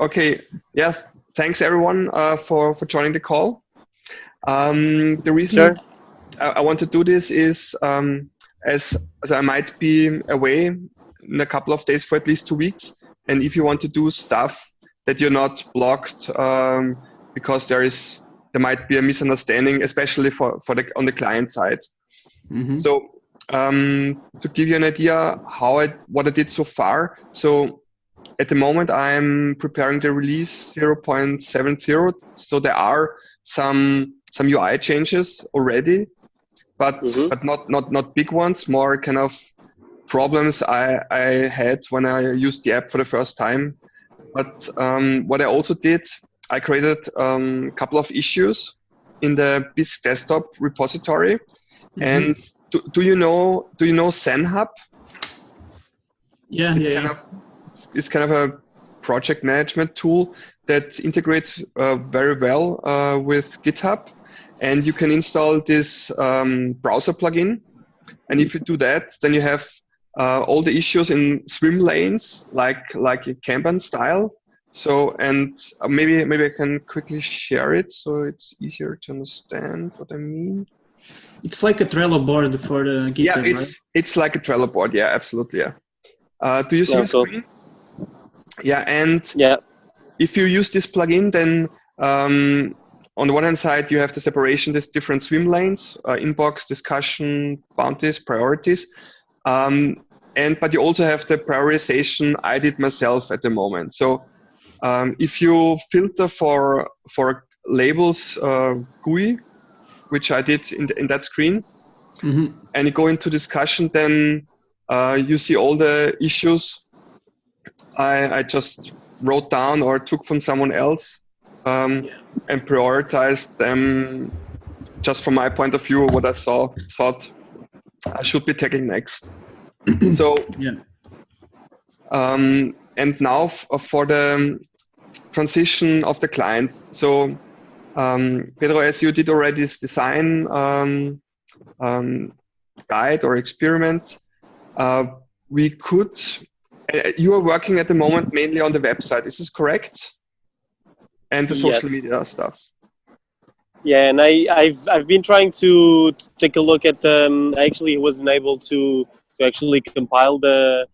Okay. Yeah. Thanks everyone uh, for for joining the call. Um, the reason Sure. I, I want to do this is um, as as I might be away in a couple of days for at least two weeks, and if you want to do stuff that you're not blocked um, because there is there might be a misunderstanding, especially for for the on the client side. Mhm. So um, to give you an idea how I what I did so far. So at the moment I'm preparing the release 0.70. So there are some some UI changes already, but Mhm. but not not not big ones. More kind of problems I I had when I used the app for the first time. But um, what I also did, I created um, a couple of issues in the Bisq desktop repository. And do, do you know do you know ZenHub? yeah, It's yeah, kind yeah. of it's kind of a project management tool that integrates uh, very well uh, with GitHub, and you can install this um, browser plugin. And if you do that, then you have uh, all the issues in swim lanes, like like in Kanban style. So and uh, maybe maybe I can quickly share it so it's easier to understand what I mean. It's like a Trello board for the GitHub, yeah, it's right? it's like a Trello board. Yeah, absolutely. Yeah. Uh, do you see Yeah, the cool. screen? Yeah, and Yeah. if you use this plugin, then um, on the one hand side you have the separation, these different swim lanes, uh, inbox, discussion, bounties, priorities, um, and but you also have the prioritization I did myself at the moment. So um, if you filter for for labels uh, GUI, which I did in, the, in that screen, Mhm. and you go into discussion, then uh, you see all the issues I, I just wrote down or took from someone else um, and prioritized them just from my point of view, what I saw thought I should be tackling next. so Yeah. um, and now f- for the transition of the client. So um, Pedro, as you did already this design um, um, guide or experiment, uh, we could. Uh, you are working at the moment mainly on the website. Is this correct? And the social Yes. media stuff. Yeah, and I, I've I've been trying to t- take a look at the. Um, I actually wasn't able to to actually compile the.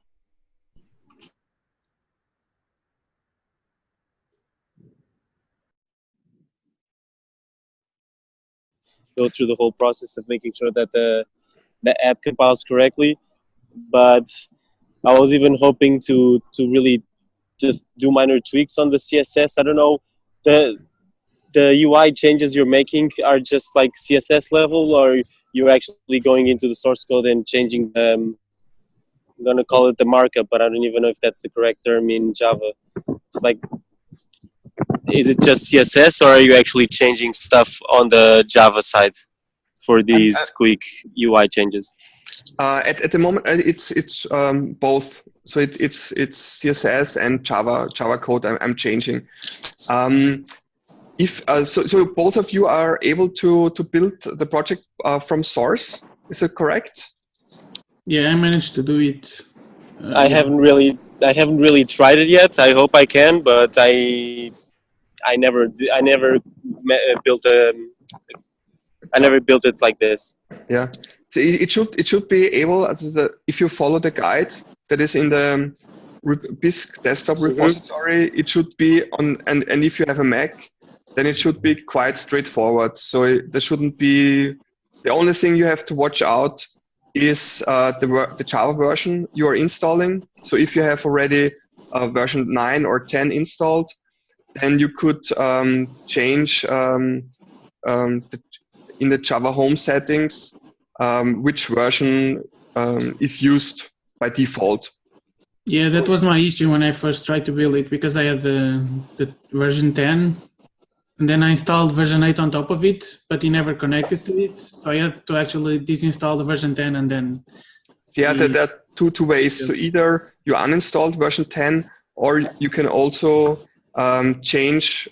Go through the whole process of making sure that the the app compiles correctly, but I was even hoping to to really just do minor tweaks on the CSS. I don't know the the UI changes you're making are just like CSS level, or you're actually going into the source code and changing um, I'm gonna call it the markup, but I don't even know if that's the correct term in Java. It's like, is it just CSS, or are you actually changing stuff on the Java side for these quick UI changes? Uh, at, at the moment, uh, it's it's um, both. So it, it's it's CSS and Java Java code. I'm, I'm changing. Um, if uh, so, so both of you are able to to build the project uh, from source. Is it correct? Yeah, I managed to do it. Uh, I haven't really, I haven't really tried it yet. I hope I can, but I, I never, I never uh, built a, I never built it like this. Yeah. So it, it should it should be able as the, if you follow the guide that is in the re- Bisq desktop repository, it should be on and and if you have a Mac, then it should be quite straightforward. So it, there shouldn't be the only thing you have to watch out is uh, the the Java version you are installing. So if you have already uh, version nine or ten installed, then you could um, change um, um, the, in the Java home settings um, which version um, is used by default. Yeah, that was my issue when I first tried to build it because I had the, the version 10 and then I installed version 8 on top of it, but it never connected to it. So I had to actually disinstall the version 10 and then Yeah, there, there are two, two ways. So either you uninstalled version 10 or you can also um, change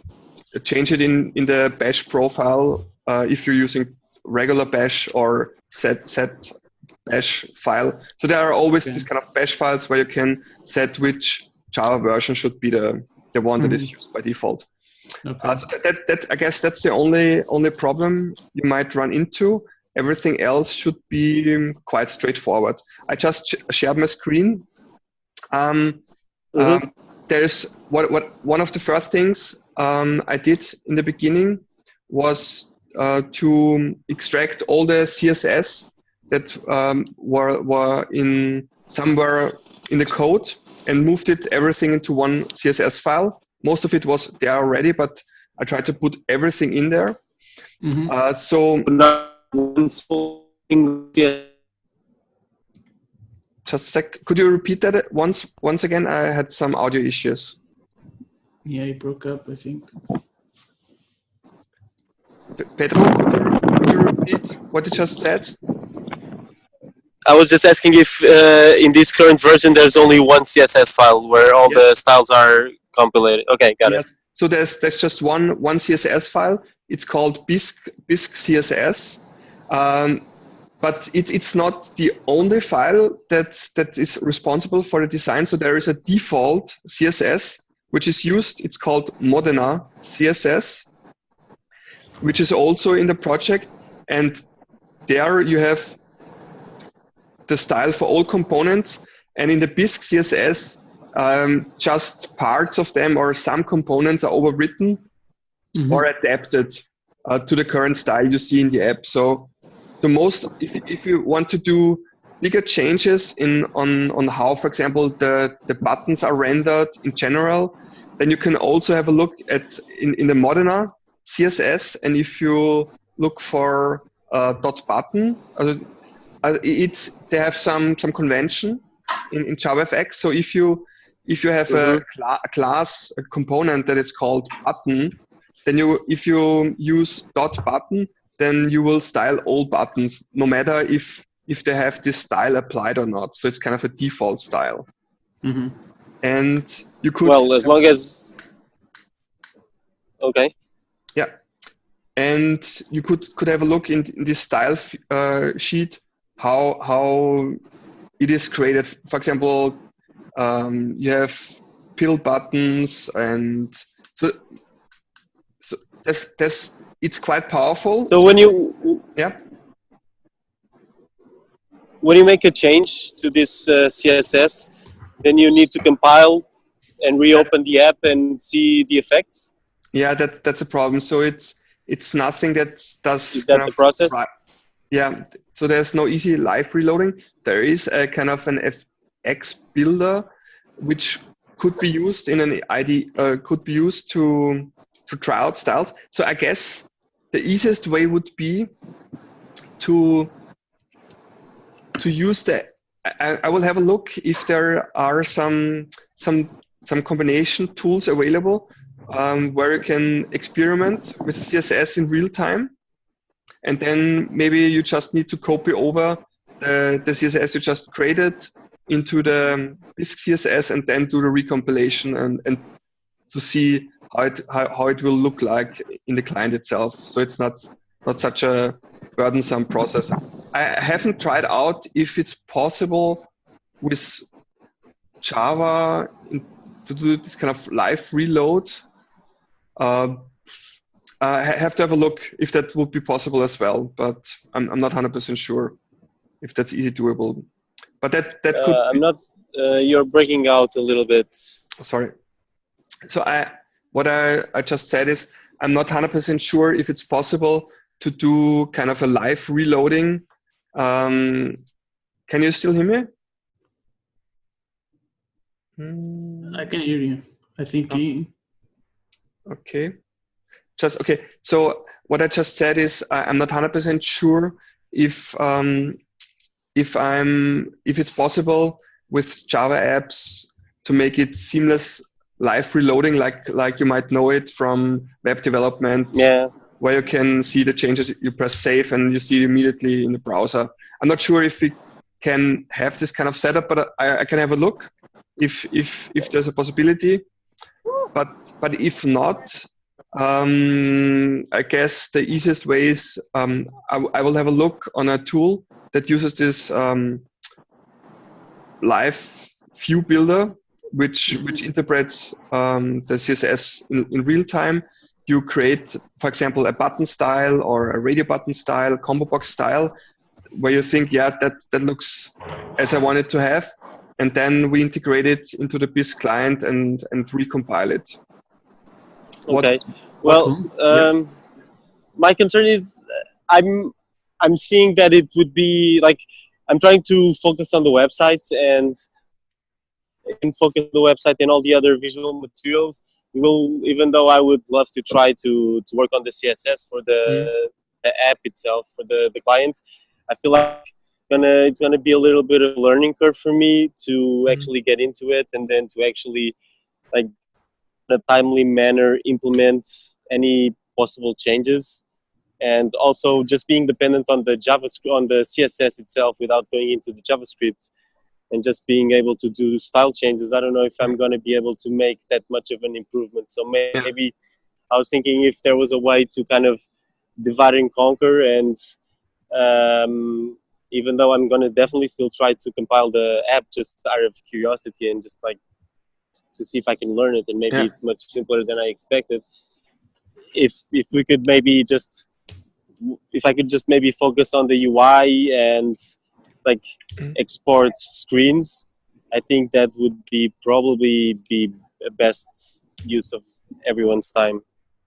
change it in, in the bash profile uh, if you're using regular bash or set set bash file. So there are always Okay. these kind of bash files where you can set which Java version should be the the one that is used by default. Okay. Uh, so that, that, that I guess that's the only only problem you might run into. Everything else should be um, quite straightforward. I just sh- shared my screen. Um, Mhm. um, there's what what one of the first things um, I did in the beginning was uh, to extract all the CSS that um, were were in somewhere in the code and moved it everything into one CSS file. Most of it was there already, but I tried to put everything in there. Mhm. Uh, so Not one small thing. Yeah. just a sec. Could you repeat that once once again? I had some audio issues. Yeah, it broke up, I think. Pedro, could you, could you repeat what you just said? I was just asking if uh, in this current version there's only one CSS file where all the styles are compiled. Okay, got it. yes. So there's there's just one one CSS file. It's called Bisq Bisq CSS, um, but it's it's not the only file that that is responsible for the design. So there is a default CSS which is used. It's called Modena CSS, which is also in the project, and there you have the style for all components. And in the Bisq CSS, um, just parts of them or some components are overwritten Mhm. or adapted uh, to the current style you see in the app. So the most, if, if you want to do bigger changes in on, on how, for example, the, the buttons are rendered in general, then you can also have a look at in, in the Modena CSS. And if you look for uh, dot button, uh, uh, it's they have some some convention in, in JavaFX. So if you if you have a, cla- a class a component that is called button, then you if you use dot button, then you will style all buttons, no matter if if they have this style applied or not. So it's kind of a default style. Mhm. And you could Well, as long as okay. And you could could have a look in, in this style uh, sheet how how it is created. For example, um, you have pill buttons, and so so that's that's it's quite powerful. So when you yeah, when you make a change to this uh, CSS, then you need to compile and reopen the app and see the effects. yeah, that that's a problem. So it's it's nothing that does Is that kind the of process? yeah, so there's no easy live reloading. There is a kind of an FX builder, which could be used in an ID, uh, could be used to to try out styles. So I guess the easiest way would be to to use the. I, I will have a look if there are some some some combination tools available um, where you can experiment with CSS in real time and then maybe you just need to copy over the, the CSS you just created into the Bisq CSS and then do the recompilation and, and to see how it how, how it will look like in the client itself. So it's not not such a burdensome process. I haven't tried out if it's possible with Java to do this kind of live reload. Uh, I have to have a look if that would be possible as well, but I'm, I'm not 100% sure if that's easy doable. But that that could Uh, be, I'm not. Uh, you're breaking out a little bit. sorry. So I what I, I just said is I'm not 100% sure if it's possible to do kind of a live reloading. Um, can you still hear me? Hmm. I can hear you. I think Oh. Okay. Just okay. So what I just said is I, I'm not 100% sure if um, if I'm if it's possible with Java apps to make it seamless live reloading, like like you might know it from web development, Yeah. where you can see the changes. You press save and you see it immediately in the browser. I'm not sure if we can have this kind of setup, but I, I can have a look if if if there's a possibility. But but if not, um, I guess the easiest way is um, I, will have a look on a tool that uses this um, live view builder which which interprets um, the CSS in, in real time. You create, for example, a button style or a radio button style, combo box style, where you think, yeah, that that looks as I want it to have, and then we integrate it into the Bisq client and and recompile it. Okay. well, um, my concern is uh, I'm I'm seeing that it would be like I'm trying to focus on the website and and focus on the website and all the other visual materials. Will even though I would love to try to to work on the CSS for the, mm. the app itself for the the client, I feel like gonna it's gonna be a little bit of a learning curve for me to mm. actually get into it and then to actually like in a timely manner implement any possible changes. And also just being dependent on the javascript on the css itself without going into the javascript and just being able to do style changes. I don't know if i'm going to be able to make that much of an improvement. So maybe i was thinking if there was a way to kind of divide and conquer and um, even though i'm going to definitely still try to compile the app just out of curiosity and just like to see if i can learn it and maybe yeah. it's much simpler than i expected if if we could maybe just if I could just maybe focus on the UI and like mm. export screens, I think that would be probably be the best use of everyone's time.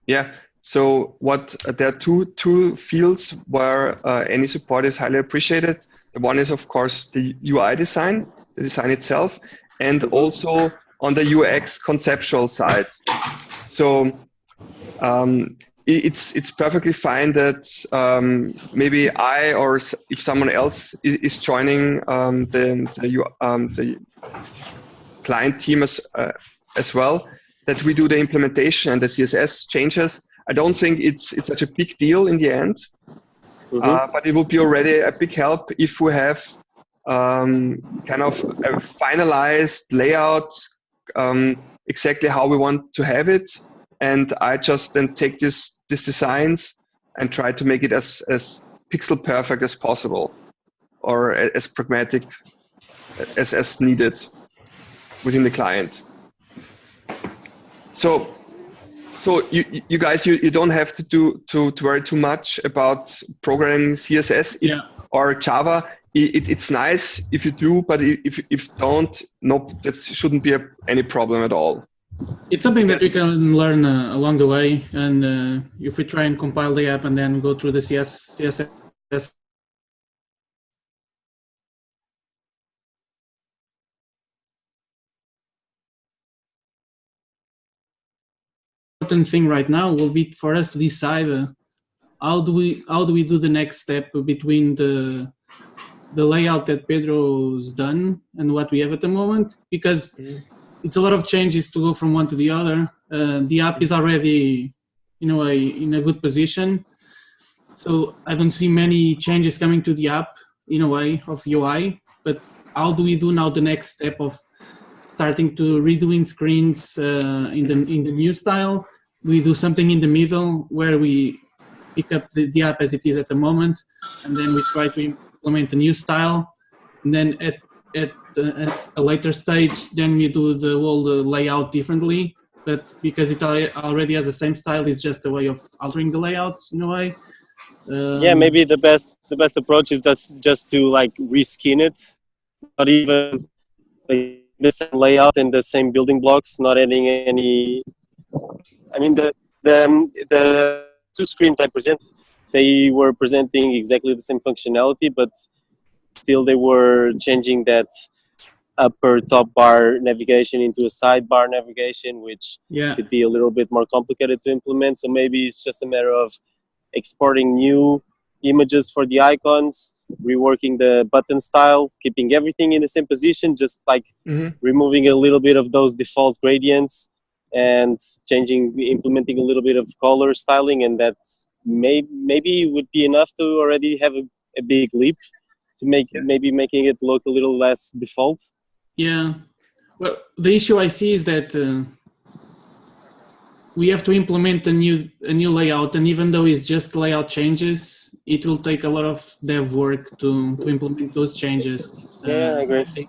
Yeah. So what there are two two fields where uh, any support is highly appreciated. The one is of course the UI design, the design itself, and also on the UX conceptual side. So um, it's it's perfectly fine that um, maybe I or if someone else is, is joining um, the the, um, the, client team as uh, as well that we do the implementation and the CSS changes. I don't think it's it's such a big deal in the end, mm-hmm. uh, but it would be already a big help if we have um, kind of a finalized layout um, exactly how we want to have it and I just then take this these designs and try to make it as as pixel perfect as possible, or as pragmatic as as needed within the client. So so you you guys you, you don't have to do to, to worry too much about programming css it, yeah. or java. It, it's nice if you do but if if don't no that shouldn't be a, any problem at all. It's something that we can learn uh, along the way, and uh, if we try and compile the app and then go through the CS, CSS important thing right now will be for us to decide uh, how do we how do we do the next step between the the layout that Pedro's done and what we have at the moment because mm it's a lot of changes to go from one to the other. Uh, the app is already, in a in a good position. So I don't see many changes coming to the app in a way of UI. But how do we do now the next step of starting to redoing screens uh, in the in the new style? We do something in the middle where we pick up the, the app as it is at the moment, and then we try to implement a new style. And then at at, at a later stage, then we do the whole layout differently. But because it already has the same style, it's just a way of altering the layout in a way. Um, yeah, maybe the best the best approach is just just to like reskin it, not even like, the same layout and the same building blocks, not adding any. I mean the the the two screens I present, they were presenting exactly the same functionality, but still they were changing that upper top bar navigation into a sidebar navigation, which yeah. could be a little bit more complicated to implement. So maybe it's just a matter of exporting new images for the icons, reworking the button style, keeping everything in the same position, just like mm-hmm. removing a little bit of those default gradients and changing, implementing a little bit of color styling, and that may maybe would be enough to already have a, a big leap to make yeah. maybe making it look a little less default. Yeah. Well, the issue I see is that uh, we have to implement a new a new layout, and even though it's just layout changes, it will take a lot of dev work to, to implement those changes. Yeah, uh, I agree.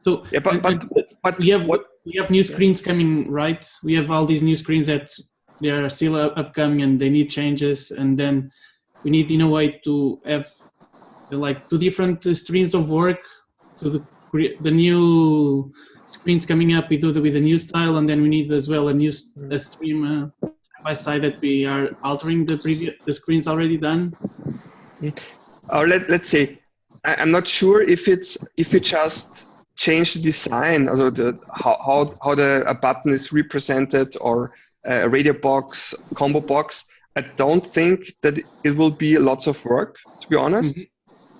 So yeah, but but, but we have what we have new screens coming, right? We have all these new screens that they are still up- upcoming and they need changes, and then we need in a way to have uh, like two different uh, streams of work to the cre- the new screens coming up with the, with a new style, and then we need as well a new a stream uh, side by side that we are altering the previous the screens already done. or let, let's say I, i'm not sure if it's if you just change the design also the how how, how the a button is represented or a radio box combo box i don't think that it will be lots of work to be honest.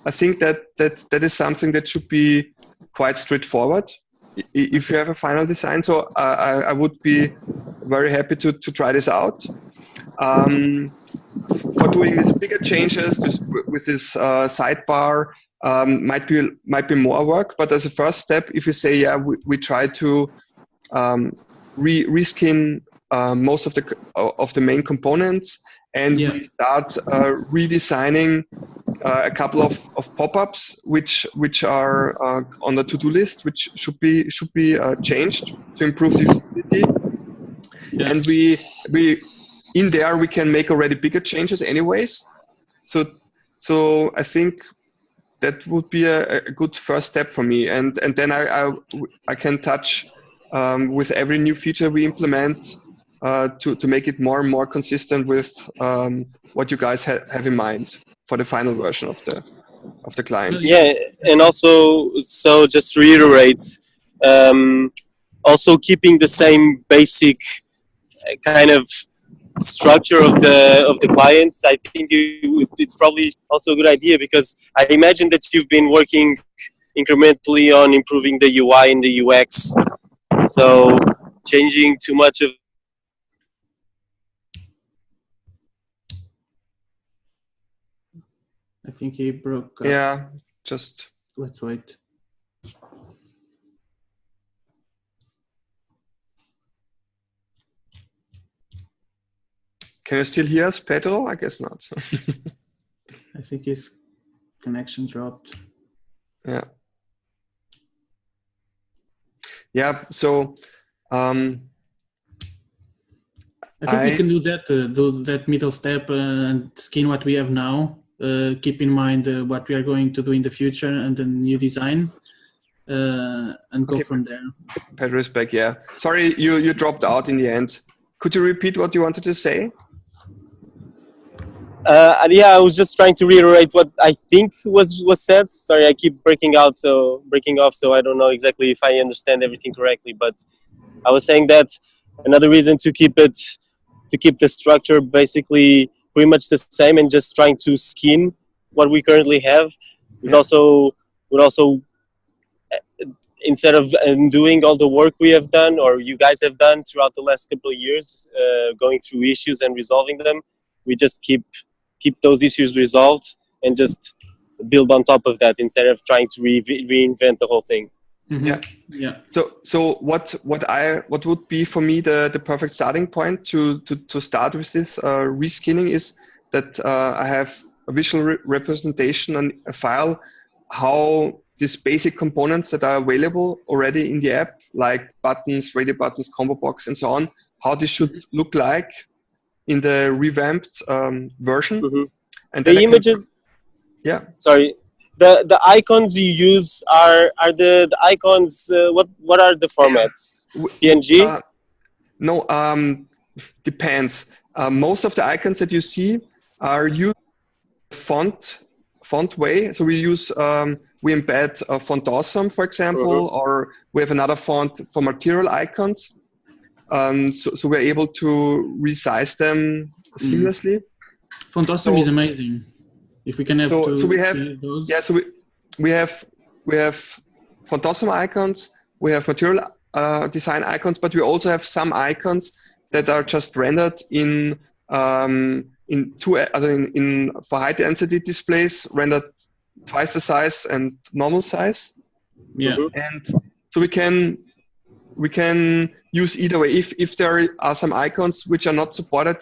I think that that that is something that should be quite straightforward if you have a final design. So I, I would be very happy to, to try this out. Um, for doing these bigger changes this, with this uh, sidebar um, might be might be more work. But as a first step, if you say yeah, we, we try to um, re reskin uh, most of the of the main components, and Yeah. we start uh, redesigning uh, a couple of, of pop-ups which which are uh, on the to-do list, which should be should be uh, changed to improve the usability Yeah. and we we in there we can make already bigger changes anyways so so i think that would be a, a good first step for me. And and then i i, I can touch um, with every new feature we implement uh, to to make it more and more consistent with um, what you guys ha- have in mind for the final version of the of the client. Yeah, and also, so just reiterate, um, also keeping the same basic uh, kind of structure of the of the clients, I think you, it's probably also a good idea because I imagine that you've been working incrementally on improving the UI and the UX. So changing too much of I think he broke. Up. yeah just Let's wait. Can you still hear us pedro i guess not I think his connection dropped. Yeah. Yeah. So, um, I think I- we can do that. Uh, do that middle step uh, and skin what we have now. Uh, keep in mind uh, what we are going to do in the future and the new design, uh, and go Okay. from there. Pedro is back. Yeah. Sorry, you you dropped out in the end. Could you repeat what you wanted to say? Uh, and yeah, I was just trying to reiterate what I think was was said. Sorry, I keep breaking out, so breaking off, so I don't know exactly if I understand everything correctly. But I was saying that another reason to keep it to keep the structure basically pretty much the same and just trying to skin what we currently have is Yeah. also would also uh, instead of doing all the work we have done or you guys have done throughout the last couple of years, uh, going through issues and resolving them, we just keep keep those issues resolved and just build on top of that instead of trying to re- reinvent the whole thing. Mhm. Yeah. Yeah. So so what what I what would be for me the the perfect starting point to to to start with this uh, reskinning is that uh, I have a visual re- representation on a file how these basic components that are available already in the app like buttons, radio buttons, combo box, and so on, how this should look like in the revamped um, version. Mhm. And then I The images, yeah. sorry, the the icons you use are are the the icons. Uh, what what are the formats? PNG. Uh, no, um, depends. Uh, most of the icons that you see are used font font way. So we use um, we embed uh, Font Awesome, for example, or we have another font for material icons. Um, so, so we're able to resize them seamlessly. Font Awesome So- is amazing. If we can have So- to so we have- those. Yeah, so we, we have we have Font Awesome icons, we have material uh, design icons, but we also have some icons that are just rendered in um, in two also in, in for high density displays rendered twice the size and normal size, yeah. Mhm. and so we can we can use either way. If if there are some icons which are not supported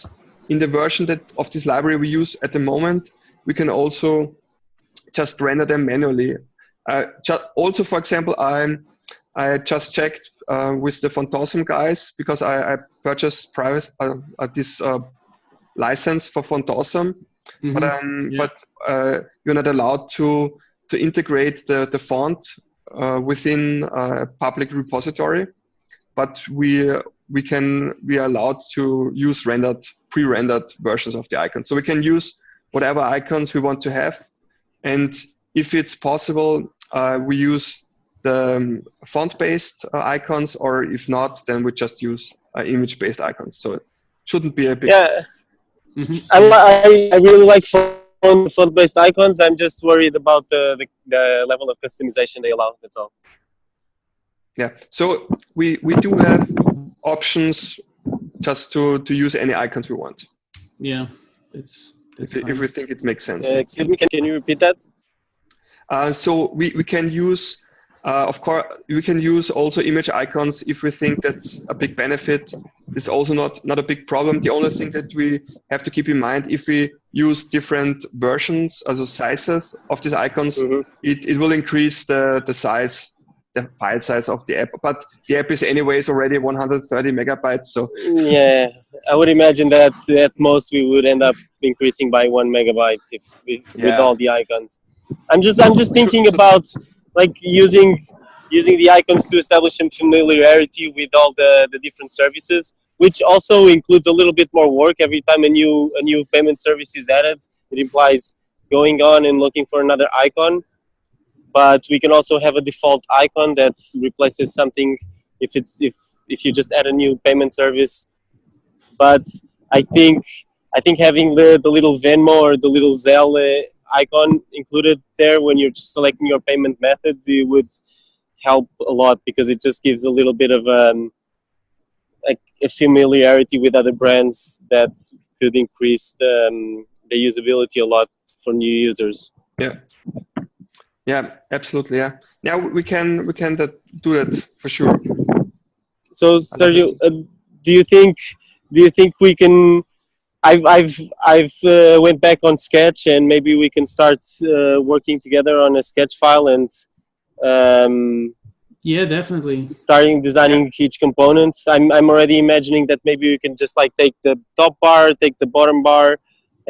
in the version that of this library we use at the moment, we can also just render them manually. Uh, also, for example, I'm I just checked uh, with the Font Awesome guys because I, I purchased private uh, uh, this uh, license for Font Awesome, Mhm. but um, Yeah. but uh, you're not allowed to to integrate the the font uh, within a public repository. But we we can we are allowed to use rendered pre-rendered versions of the icon, so we can use whatever icons we want to have, and if it's possible, uh, we use the um, font-based uh, icons, or if not, then we just use uh, image-based icons. So it shouldn't be a big Yeah, Mhm. I, I, I really like font, font-based icons. I'm just worried about the, the, the level of customization they allow. That's all. Yeah. So we we do have options just to to use any icons we want Yeah, it's if, if we think it makes sense. Uh, excuse me, can, can you repeat that? Uh, so we, we can use, uh, of course, we can use also image icons if we think that's a big benefit. It's also not, not a big problem. The only thing that we have to keep in mind, if we use different versions, also sizes of these icons, Mhm. it, it will increase the, the size, the file size of the app. But the app is anyways already 130 megabytes. So Yeah, I would imagine that at most we would end up increasing by one megabyte if we, with Yeah. all the icons. I'm just I'm just thinking about like using using the icons to establish some familiarity with all the, the different services, which also includes a little bit more work every time a new a new payment service is added. It implies going on and looking for another icon. But we can also have a default icon that replaces something if it's if if you just add a new payment service but I think I think having the, the little Venmo or the little Zelle icon included there when you're selecting your payment method it would help a lot because it just gives a little bit of um, a, a familiarity with other brands that could increase the, um, the usability a lot for new users. yeah, yeah, absolutely. Yeah. Yeah, we can, we can that, do that for sure. So Sergio, uh, do you think do you think we can? I've I've I've uh, went back on Sketch and maybe we can start uh, working together on a sketch file and um, Yeah, definitely. starting designing each component. I'm I'm already imagining that maybe we can just like take the top bar, take the bottom bar,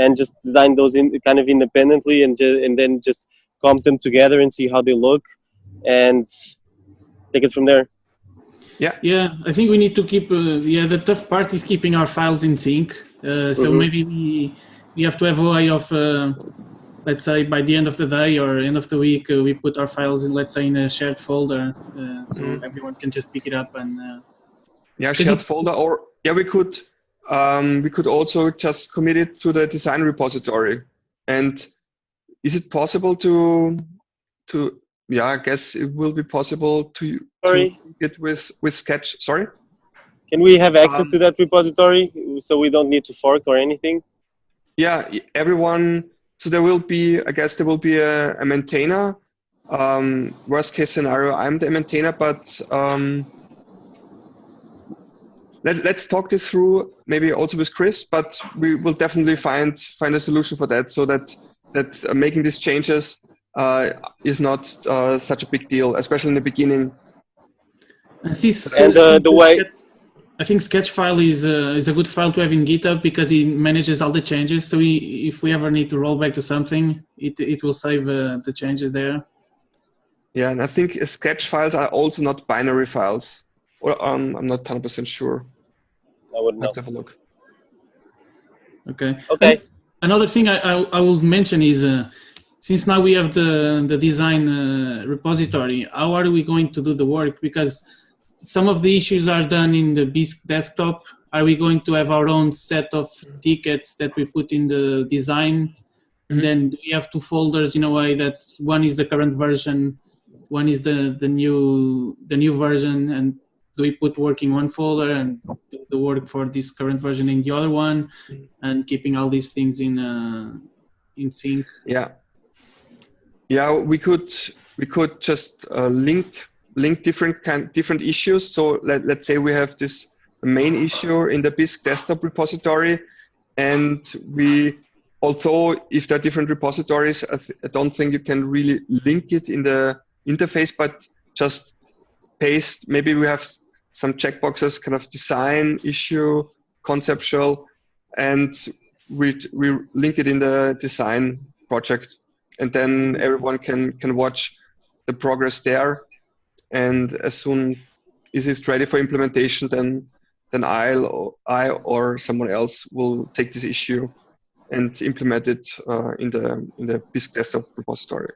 and just design those in kind of independently and ju- and then just comp them together and see how they look and take it from there. Yeah, Yeah, I think we need to keep. Uh, yeah, the tough part is keeping our files in sync. Uh, so Mhm. maybe we we have to have a way of, uh, let's say, by the end of the day or end of the week, uh, we put our files in, let's say, in a shared folder, uh, so Mhm. everyone can just pick it up and. Uh, Yeah, shared it- folder, or yeah, we could um, we could also just commit it to the design repository. And is it possible to to yeah? I guess it will be possible to Sorry. to it with with Sketch. Sorry. Can we have access Um, to that repository so we don't need to fork or anything? Yeah, everyone. So there will be, I guess, there will be a, a maintainer. Um, worst case scenario, I'm the maintainer, but um, let, let's talk this through. Maybe also with Chris, but we will definitely find find a solution for that, so that that uh, making these changes uh, is not uh, such a big deal, especially in the beginning. and since, And, uh, the way- I think Sketch file is uh, is a good file to have in GitHub because it manages all the changes. So we, if we ever need to roll back to something, it it will save uh, the changes there. Yeah, and I think uh, Sketch files are also not binary files, or um, I'm not 100% sure. I wouldn't I know. have to have a look. Okay. Okay. Another thing I, I, I will mention is uh, since now we have the, the design uh, repository, how are we going to do the work? Because some of the issues are done in the Bisq desktop. Are we going to have our own set of tickets that we put in the design? And then do we have two folders in a way that one is the current version, one is the, the new the new version, and do we put work in one folder and the work for this current version in the other one? and keeping all these things in uh, in sync. Yeah. Yeah, we could we could just uh, link link different kind different issues. So let, let's say we have this main issue in the Bisq desktop repository, and we although if there are different repositories, I, don't think you can really link it in the interface, but just paste. Maybe we have some checkboxes, kind of design, issue, conceptual, and we we link it in the design project, and then everyone can can watch the progress there. And as soon as it's ready for implementation, then then I'll I or someone else will take this issue and implement it uh, in the in the Bisq desktop repository.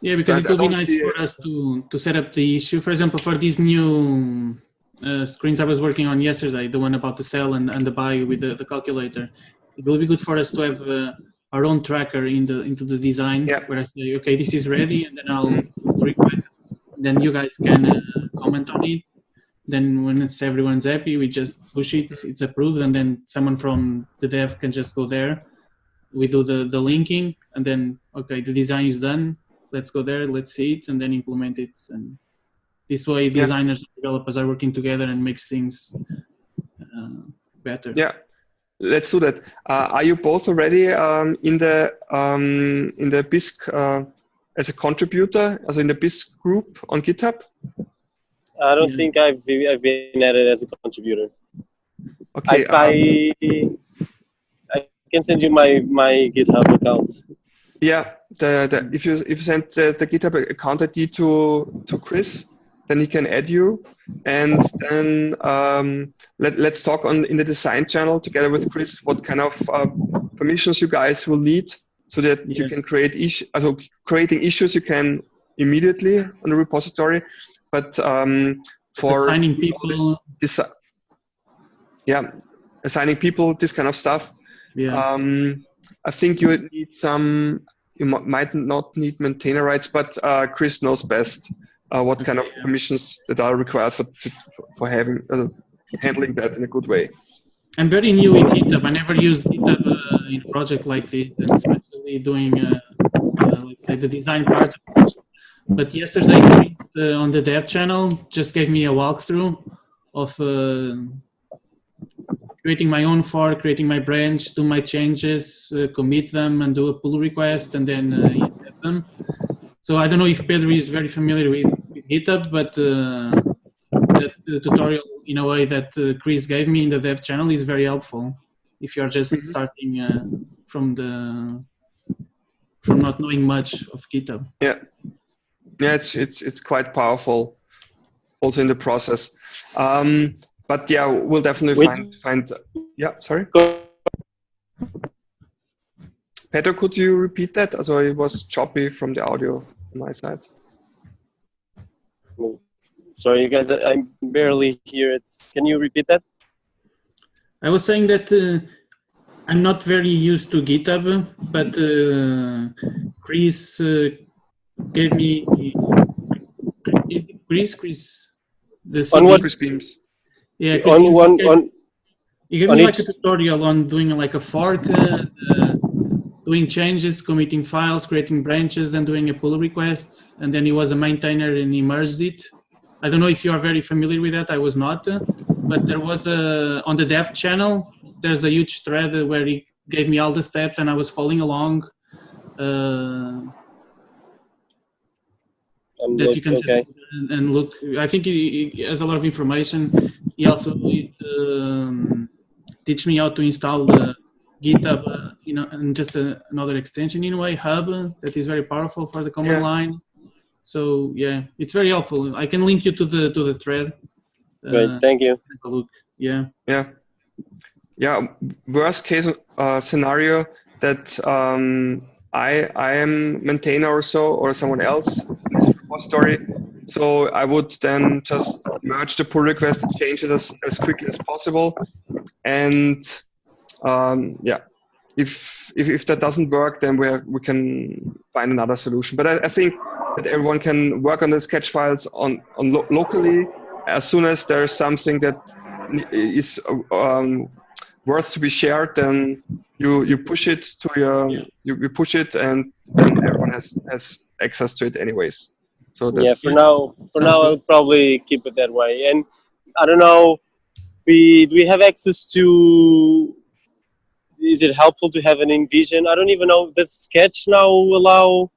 Yeah, because But it would be nice for us to to set up the issue. For example, for these new uh, screens I was working on yesterday, the one about the sell and, and the buy with the, the calculator, it will be good for us to have uh, our own tracker in the into the design Yeah. where I say, okay, this is ready, and then I'll request. Then you guys can uh, comment on it. Then when it's everyone's happy, we just push it. It's approved, and then someone from the dev can just go there. We do the the linking, and then okay, the design is done let's go there, let's see it, and then implement it. And this way, Yeah. designers and developers are working together and makes things uh, better. Yeah, let's do that. Uh, are you both already um, in the um, in the Bisq uh, as a contributor, as in the Bisq group on GitHub? I don't Yeah. think I've I've been added as a contributor. Okay. if um, I I can send you my my GitHub account. Yeah, the, the if you if you send the, the GitHub account ID to to Chris, then he can add you, and then um, let let's talk on in the design channel together with Chris what kind of uh, permissions you guys will need so that you can create issue. Also, creating issues you can immediately on the repository, but um, for Assigning people, this, yeah, assigning people this kind of stuff. Yeah, um, I think you would need some. You might not need maintainer rights, but uh, Chris knows best uh, what kind of permissions that are required for to, for having uh, handling that in a good way. I'm very new in GitHub. I never used GitHub uh, in a project like this, and especially doing, uh, uh, let's say, the design part. But yesterday, uh, on the dev channel, just gave me a walkthrough of uh, creating my own fork, creating my branch, do my changes, uh, commit them, and do a pull request, and then uh, them. So I don't know if Pedro is very familiar with GitHub, but uh, that uh, tutorial in a way that uh, Chris gave me in the dev channel is very helpful if you're just Mhm. starting uh, from the from not knowing much of GitHub. Yeah, yeah, it's it's it's quite powerful, also in the process. Um, but yeah, we'll definitely Which- find find. Yeah, sorry, Go- Peter, could you repeat that? Also, it was choppy from the audio on my side. Sorry, you guys, I I barely hear it. Can you repeat that? I was saying that uh, I'm not very used to GitHub, but uh, Chris uh, gave me Chris Chris the On what- Chris Beams. yeah Chris On gave- one gave- on You gave On me like a each- tutorial on doing like a fork, uh, uh, doing changes, committing files, creating branches, and doing a pull request. And then he was a maintainer and he merged it. I don't know if you are very familiar with that. I was not, uh, but there was a on the dev channel. There's a huge thread where he gave me all the steps, and I was following along. Uh, that look- you can okay. just and- and look. I think he, he has a lot of information. He also um, teach me how to install the GitHub, uh, you know, and just a, another extension in a way, Hub, uh, that is very powerful for the command Yeah. line. So yeah, it's very helpful. I can link you to the to the thread. Great, Uh, thank you. take a look. Yeah. Yeah. Yeah. Worst case uh, scenario that um, I I am maintainer or so or someone else in this repository. So I would then just merge the pull request and change it as, as quickly as possible. And um, yeah, if, if if that doesn't work, then we we can find another solution. But I, I think that everyone can work on the sketch files on on lo- locally as soon as there's something that is um, worth to be shared, then you you push it to your Yeah. you, you push it, and then everyone has has access to it anyways. So yeah for now for now I'll probably keep it that way and i don't know we do we have access to is it helpful to have an InVision i don't even know does sketch now allow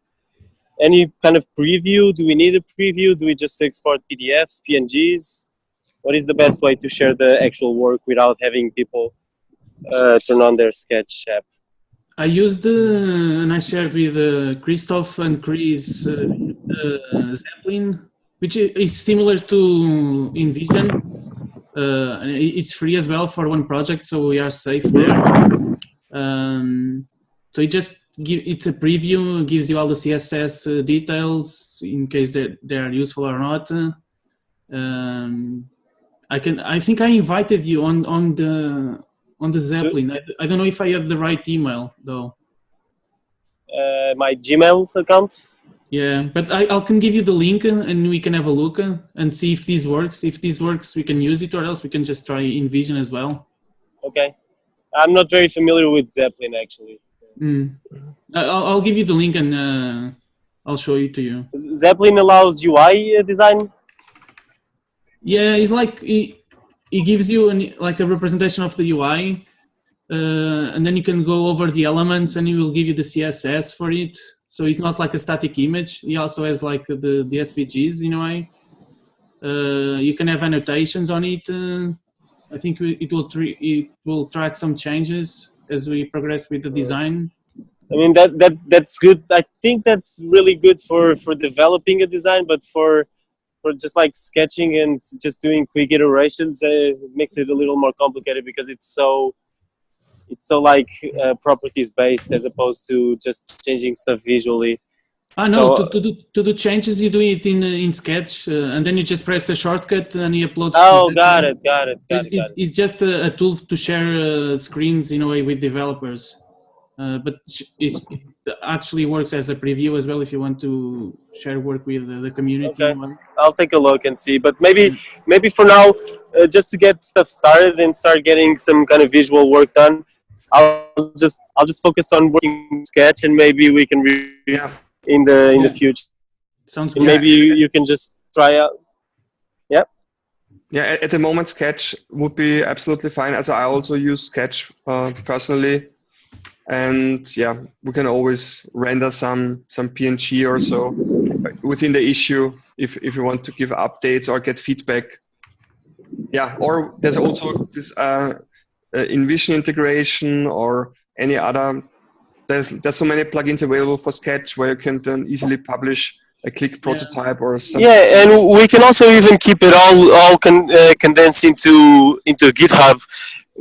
any kind of preview? Do we need a preview? Do we just export PDFs, PNGs? What is the best way to share the actual work without having people uh, turn on their Sketch app? I used uh, and I shared with uh, Christoph and Chris uh, Zeppelin, which is similar to InVision. Uh, it's free as well for one project, so we are safe there. Um, so it just give, it's a preview, gives you all the CSS uh, details in case they they are useful or not. Um, I can I think I invited you on on the on the Zeplin. I, I don't know if I have the right email though. Uh, my Gmail account. Yeah, but I, I can give you the link and we can have a look and see if this works. If this works, we can use it, or else we can just try InVision as well. Okay, I'm not very familiar with Zeplin actually. Mm. I'll, I'll give you the link and uh, I'll show it to you. Zeplin allows UI uh, design. Yeah, it's like it, it gives you an, like a representation of the UI, uh, and then you can go over the elements, and it will give you the CSS for it. So it's not like a static image. He also has like the the SVGs in a way. Uh, you can have annotations on it. Uh, I think it will it will track some changes as we progress with the design. I mean that that that's good. I think that's really good for for developing a design, but for for just like sketching and just doing quick iterations, uh, it makes it a little more complicated because it's so it's so like uh, properties based as opposed to just changing stuff visually. Ah no, so, to, to, do, to do changes you do it in uh, in Sketch uh, and then you just press a shortcut and you upload. Oh, got it, got it, got it, got it, It's just a, a tool to share uh, screens in a way with developers. Uh, but it, actually works as a preview as well if you want to share work with the, the community. Okay. I'll take a look and see. But maybe maybe for now, uh, just to get stuff started and start getting some kind of visual work done, I'll just I'll just focus on working sketch and maybe we can read yeah. in the in yeah. the future. Sounds good. Maybe you, you can just try out. Yep. Yeah, at the moment, Sketch would be absolutely fine. As I also use Sketch uh, personally and yeah we can always render some some png or so within the issue if if you want to give updates or get feedback yeah or there's also this uh, uh, InVision integration or any other there's there's so many plugins available for sketch where you can then easily publish a click prototype yeah. or something. Yeah, and we can also even keep it all all con uh, condensed into into GitHub,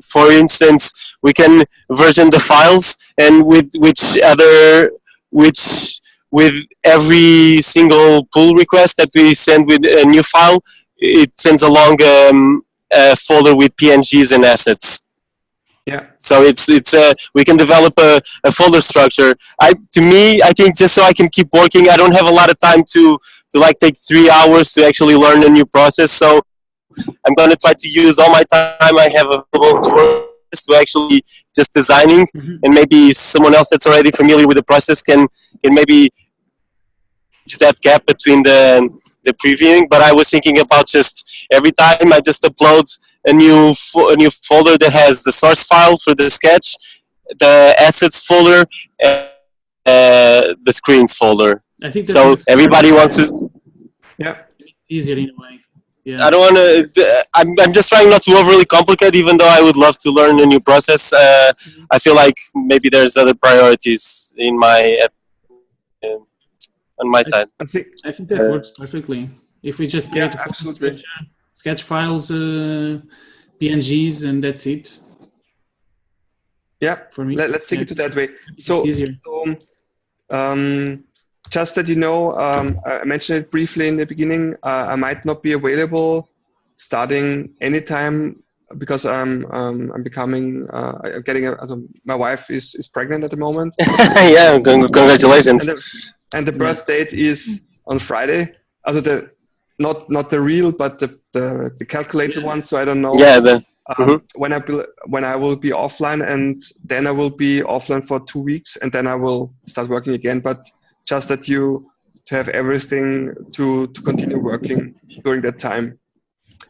for instance, we can version the files and with which other, which with every single pull request that we send with a new file, it sends along um, a folder with PNGs and assets. Yeah. So it's it's a we can develop a, a folder structure. I to me I think just so I can keep working. I don't have a lot of time to to like take three hours to actually learn a new process. So I'm going to try to use all my time I have available to work to actually just designing mm -hmm. and maybe someone else that's already familiar with the process can can maybe that gap between the the previewing but I was thinking about just every time I just upload a new a new folder that has the source file for the sketch the assets folder and uh, the screens folder I think so everybody wants to yeah easier in a way yeah. I don't want to. I'm, I'm just trying not to overly complicate, even though I would love to learn a new process. Uh, mm-hmm. I feel like maybe there's other priorities in my uh, on my I, side. I think I think that uh, works perfectly. If we just create yeah, sketch, sketch, files, uh, PNGs, and that's it. Yeah, for me. Let, us take yeah. it to that way. So, easier. So, um, just that you know, um, I mentioned it briefly in the beginning, uh, I might not be available starting anytime because I'm um, I'm becoming uh, I'm getting a, also my wife is, is pregnant at the moment. yeah, congratulations. And the, and the birth date is on Friday. Also the not not the real but the the, the calculated one. So I don't know. Yeah. The, um, mm -hmm. when I will, when I will be offline and then I will be offline for two weeks and then I will start working again. But just that you to have everything to, to continue working during that time.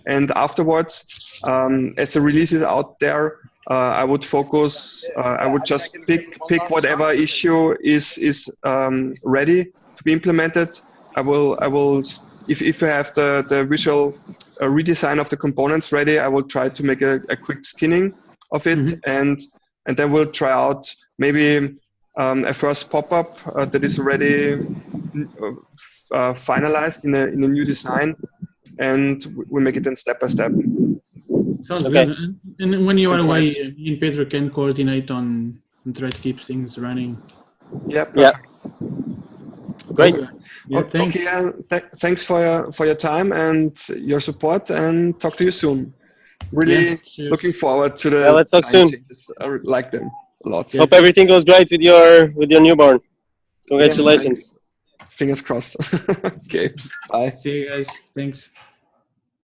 And afterwards, um, as the release is out there, uh, I would focus, uh, I would just pick, pick whatever issue is, is um, ready to be implemented, I will I will if if I have the the visual uh, redesign of the components ready, I will try to make a, a quick skinning of it Mhm. and and then we'll try out maybe um, a first pop-up uh, that is already uh, uh, finalized in a in a new design, and we- we make it then step by step. Sounds Okay. good. And- And when you are Good away, point. me and Pedro can coordinate on and try to keep things running. Yeah. Yeah. Great. Yeah, thanks. Okay, uh, th- thanks for your for your time and your support, and talk to you soon. Really Yeah, looking forward to the. Yeah, let's talk soon. changes. I like them a lot. Hope everything goes great with your with your newborn. Congratulations. Fingers crossed. okay, bye. See you guys. Thanks.